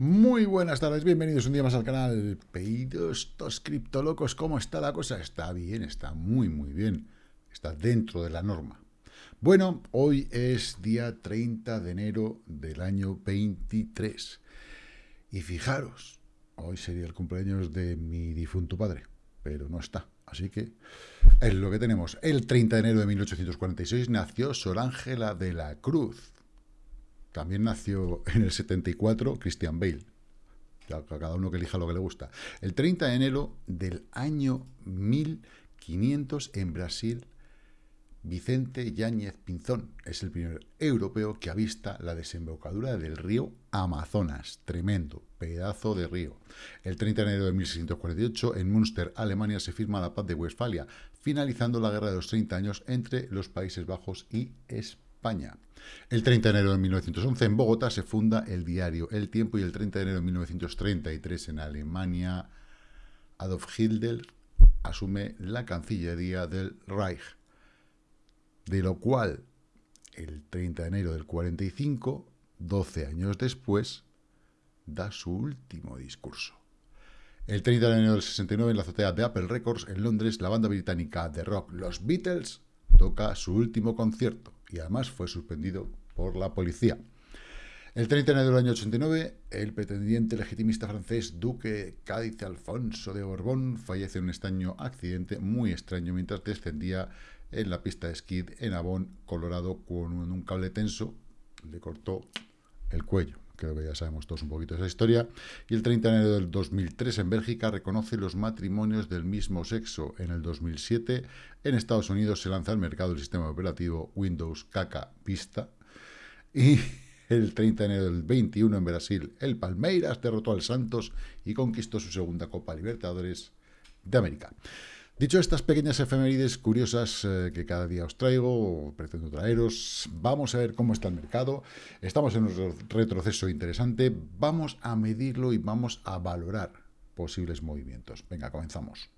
Muy buenas tardes, bienvenidos un día más al canal. Pedidos estos criptolocos, ¿cómo está la cosa? Está bien, está muy, muy bien. Está dentro de la norma. Bueno, hoy es día 30 de enero del año 23. Y fijaros, hoy sería el cumpleaños de mi difunto padre, pero no está. Así que es lo que tenemos. El 30 de enero de 1846 nació Sor Ángela de la Cruz también nació en el 74 Christian Bale. Cada uno que elija lo que le gusta. El 30 de enero del año 1500 en Brasil, Vicente Yáñez Pinzón es el primer europeo que avista la desembocadura del río Amazonas. Tremendo, pedazo de río. El 30 de enero de 1648, en Münster, Alemania, se firma la paz de Westfalia, finalizando la guerra de los 30 años entre los Países Bajos y España. España. El 30 de enero de 1911 en Bogotá se funda el diario El Tiempo y el 30 de enero de 1933 en Alemania Adolf Hitler asume la Cancillería del Reich, de lo cual el 30 de enero del 45, 12 años después, da su último discurso. El 30 de enero del 69, en la azotea de Apple Records, en Londres, la banda británica de rock Los Beatles toca su último concierto y además fue suspendido por la policía. El 30 de enero del año 89, el pretendiente legitimista francés Duque Cádiz Alfonso de Borbón fallece en un extraño accidente muy extraño mientras descendía en la pista de esquí en Avon, Colorado, con un cable tenso, le cortó el cuello. Creo que ya sabemos todos un poquito esa historia. Y el 30 de enero del 2003 en Bélgica reconoce los matrimonios del mismo sexo. En el 2007 en Estados Unidos se lanza al mercado el sistema operativo Windows Caca Vista. Y el 30 de enero del 21 en Brasil el Palmeiras derrotó al Santos y conquistó su segunda Copa Libertadores de América. Dicho estas pequeñas efemérides curiosas eh, que cada día os traigo, o pretendo traeros, vamos a ver cómo está el mercado. Estamos en un retroceso interesante, vamos a medirlo y vamos a valorar posibles movimientos. Venga, comenzamos.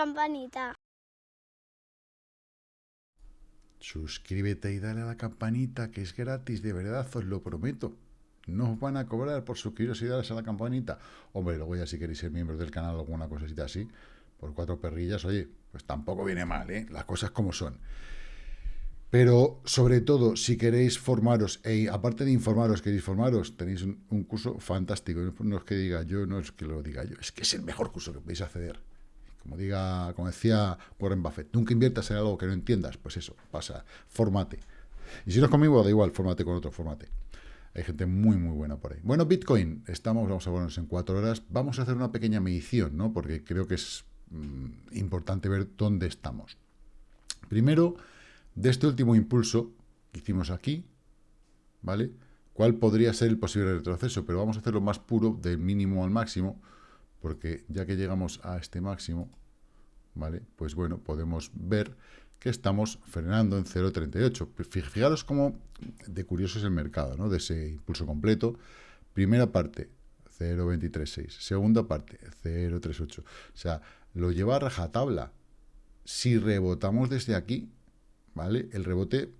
Campanita. Suscríbete y dale a la campanita, que es gratis, de verdad, os lo prometo. No os van a cobrar por suscribiros y darle a la campanita. Hombre, luego ya si queréis ser miembros del canal o alguna cosita así, por cuatro perrillas, oye, pues tampoco viene mal, ¿eh? Las cosas como son. Pero, sobre todo, si queréis formaros, e aparte de informaros, queréis formaros, tenéis un, curso fantástico. No es que diga yo, no es que lo diga yo, es que es el mejor curso que podéis acceder. Como diga, como decía Warren Buffett, nunca inviertas en algo que no entiendas. Pues eso, pasa, formate. Y si no es conmigo, da igual, formate con otro, formate. Hay gente muy, muy buena por ahí. Bueno, Bitcoin, estamos, vamos a ponernos en cuatro horas. Vamos a hacer una pequeña medición, ¿no? Porque creo que es mm, importante ver dónde estamos. Primero, de este último impulso que hicimos aquí, ¿vale? ¿Cuál podría ser el posible retroceso? Pero vamos a hacerlo más puro, del mínimo al máximo, porque ya que llegamos a este máximo, ¿vale? Pues bueno, podemos ver que estamos frenando en 0.38. Fijaros cómo de curioso es el mercado, ¿no? De ese impulso completo. Primera parte, 0.236. Segunda parte, 0.38. O sea, lo lleva a rajatabla. Si rebotamos desde aquí, ¿vale? El rebote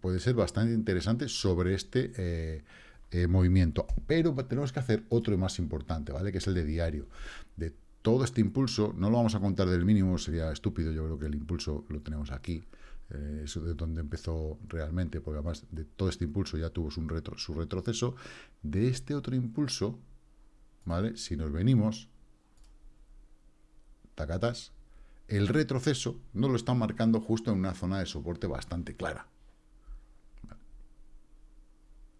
puede ser bastante interesante sobre este eh, eh, movimiento, pero tenemos que hacer otro más importante, ¿vale? Que es el de diario. De todo este impulso, no lo vamos a contar del mínimo, sería estúpido, yo creo que el impulso lo tenemos aquí, eh, eso de donde empezó realmente, porque además de todo este impulso ya tuvo su, retro, su retroceso, de este otro impulso, ¿vale? Si nos venimos, tacatas, el retroceso no lo están marcando justo en una zona de soporte bastante clara.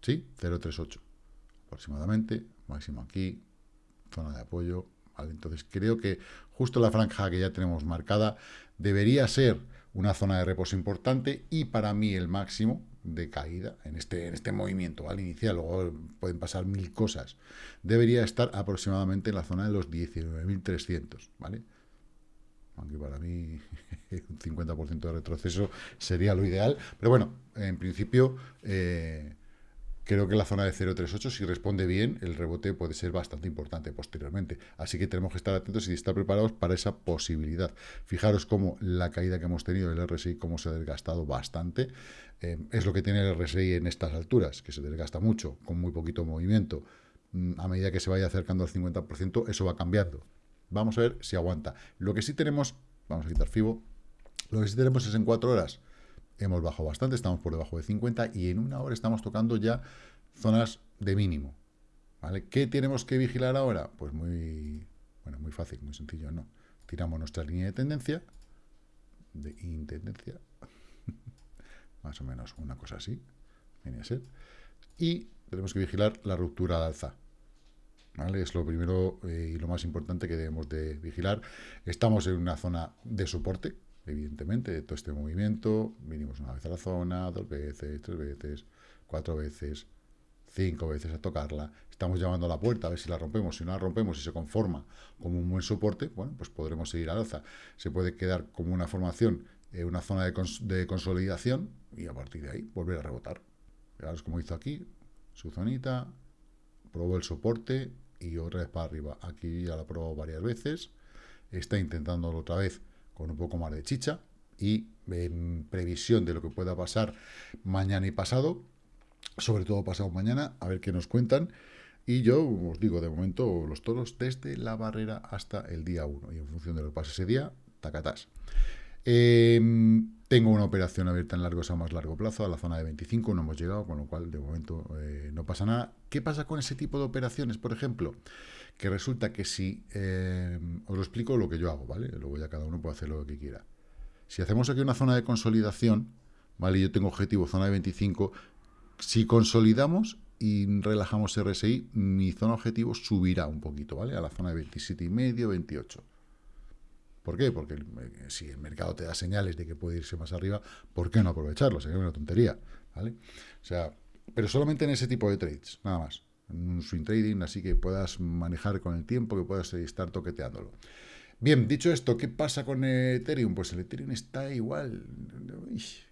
¿Sí? 0,38 aproximadamente, máximo aquí, zona de apoyo. Entonces creo que justo la franja que ya tenemos marcada debería ser una zona de reposo importante y para mí el máximo de caída en este, en este movimiento al inicial, luego pueden pasar mil cosas, debería estar aproximadamente en la zona de los 19.300, ¿vale? aunque para mí un 50% de retroceso sería lo ideal, pero bueno, en principio eh, creo que la zona de 0.38 si responde bien, el rebote puede ser bastante importante posteriormente, así que tenemos que estar atentos y estar preparados para esa posibilidad. Fijaros cómo la caída que hemos tenido del RSI, cómo se ha desgastado bastante, eh, es lo que tiene el RSI en estas alturas, que se desgasta mucho, con muy poquito movimiento, mm, a medida que se vaya acercando al 50%, eso va cambiando. Vamos a ver si aguanta. Lo que sí tenemos, vamos a quitar FIBO, lo que sí tenemos es en cuatro horas. Hemos bajado bastante, estamos por debajo de 50 y en una hora estamos tocando ya zonas de mínimo. ¿vale? ¿Qué tenemos que vigilar ahora? Pues muy, bueno, muy fácil, muy sencillo, ¿no? Tiramos nuestra línea de tendencia, de intendencia, más o menos una cosa así, viene a ser, y tenemos que vigilar la ruptura al alza. Es lo primero eh, y lo más importante que debemos de vigilar. Estamos en una zona de soporte, evidentemente, de todo este movimiento. Vinimos una vez a la zona, dos veces, tres veces, cuatro veces, cinco veces a tocarla. Estamos llamando a la puerta a ver si la rompemos. Si no la rompemos y se conforma como un buen soporte, bueno, pues podremos seguir al alza. Se puede quedar como una formación, en una zona de, de consolidación y a partir de ahí volver a rebotar. Fijaros como hizo aquí, su zonita, probó el soporte, y otra vez para arriba. Aquí ya la probado varias veces. Está intentándolo otra vez con un poco más de chicha. Y en previsión de lo que pueda pasar mañana y pasado, sobre todo pasado mañana, a ver qué nos cuentan. Y yo os digo, de momento, los toros desde la barrera hasta el día 1. Y en función de lo que pase ese día, tacatás. Em, tengo una operación abierta en largos a más largo plazo, a la zona de 25, no hemos llegado, con lo cual de momento eh, no pasa nada. ¿Qué pasa con ese tipo de operaciones, por ejemplo? Que resulta que si, em, os lo explico lo que yo hago, ¿vale? Luego ya cada uno puede hacer lo que quiera. Si hacemos aquí una zona de consolidación, ¿vale? Yo tengo objetivo zona de 25, si consolidamos y relajamos RSI, mi zona objetivo subirá un poquito, ¿vale? A la zona de 27,5, 28. ¿Por qué? Porque eh, si el mercado te da señales de que puede irse más arriba, ¿por qué no aprovecharlo? Sería una tontería, ¿vale? O sea, pero solamente en ese tipo de trades, nada más. En un swing trading, así que puedas manejar con el tiempo, que puedas estar toqueteándolo. Bien, dicho esto, ¿qué pasa con Ethereum? Pues el Ethereum está igual.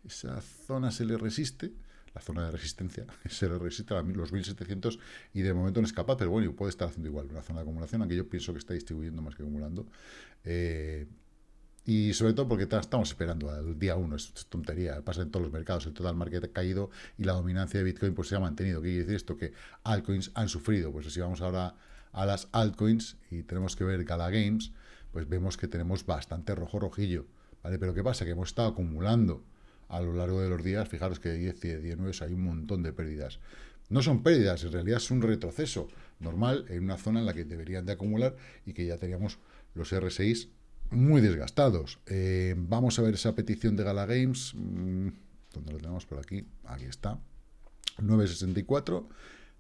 Esa zona se le resiste, la zona de resistencia, se le resiste a los 1700 y de momento no es capaz, pero bueno, puede estar haciendo igual una zona de acumulación, aunque yo pienso que está distribuyendo más que acumulando. Eh, y sobre todo porque estamos esperando al día 1, es tontería, pasa en todos los mercados, el total market ha caído y la dominancia de Bitcoin pues se ha mantenido. ¿Qué quiere decir esto? Que altcoins han sufrido. Pues si vamos ahora a las altcoins y tenemos que ver Gala Games, pues vemos que tenemos bastante rojo rojillo, ¿vale? Pero ¿qué pasa? Que hemos estado acumulando a lo largo de los días, fijaros que de 10 y de 19 hay un montón de pérdidas. No son pérdidas, en realidad es un retroceso normal en una zona en la que deberían de acumular y que ya teníamos los R6 muy desgastados. Eh, vamos a ver esa petición de Gala Games. Mm, ¿Dónde lo tenemos por aquí? Aquí está. 964.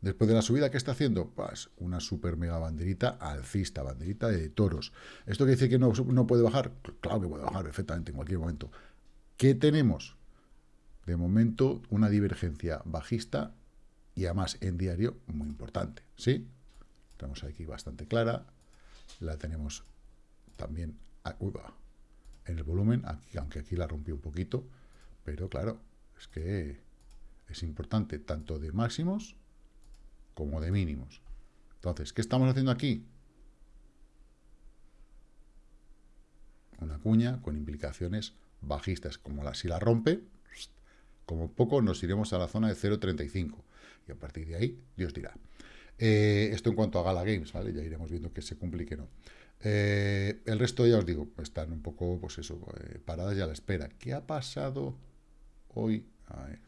Después de la subida, ¿qué está haciendo? Pues una super mega banderita alcista, banderita de toros. ¿Esto quiere decir que no, no puede bajar? Claro que puede bajar perfectamente en cualquier momento. ¿Qué tenemos? De momento, una divergencia bajista y además en diario muy importante. ¿Sí? Tenemos aquí bastante clara. La tenemos también en el volumen, aquí, aunque aquí la rompí un poquito, pero claro, es que es importante tanto de máximos como de mínimos. Entonces, ¿qué estamos haciendo aquí? Una cuña con implicaciones bajistas, como la, si la rompe, como poco nos iremos a la zona de 0.35 y a partir de ahí Dios dirá. Eh, esto en cuanto a Gala Games, ¿vale? Ya iremos viendo que se cumple y que no. Eh, el resto, ya os digo, están un poco, pues eso, eh, paradas ya a la espera. ¿Qué ha pasado hoy?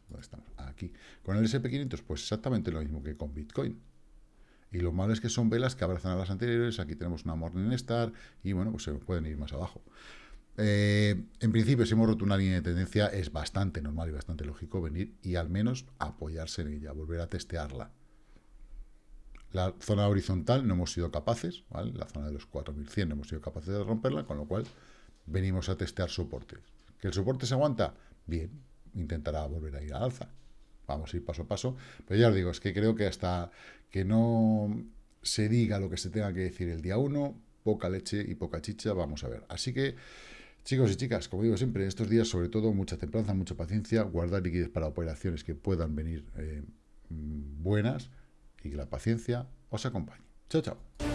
¿dónde estamos? Aquí. Con el SP500, pues exactamente lo mismo que con Bitcoin. Y lo malo es que son velas que abrazan a las anteriores. Aquí tenemos una Morningstar y, bueno, pues se pueden ir más abajo. Eh, en principio, si hemos roto una línea de tendencia, es bastante normal y bastante lógico venir y al menos apoyarse en ella, volver a testearla. La zona horizontal no hemos sido capaces, ¿vale? la zona de los 4100 no hemos sido capaces de romperla, con lo cual venimos a testear soportes. ¿Que el soporte se aguanta? Bien, intentará volver a ir al alza. Vamos a ir paso a paso. Pero ya os digo, es que creo que hasta que no se diga lo que se tenga que decir el día 1, poca leche y poca chicha, vamos a ver. Así que Chicos y chicas, como digo siempre, en estos días, sobre todo, mucha templanza, mucha paciencia, guardar liquidez para operaciones que puedan venir eh, mm, buenas y que la paciencia os acompañe. Chao, chao.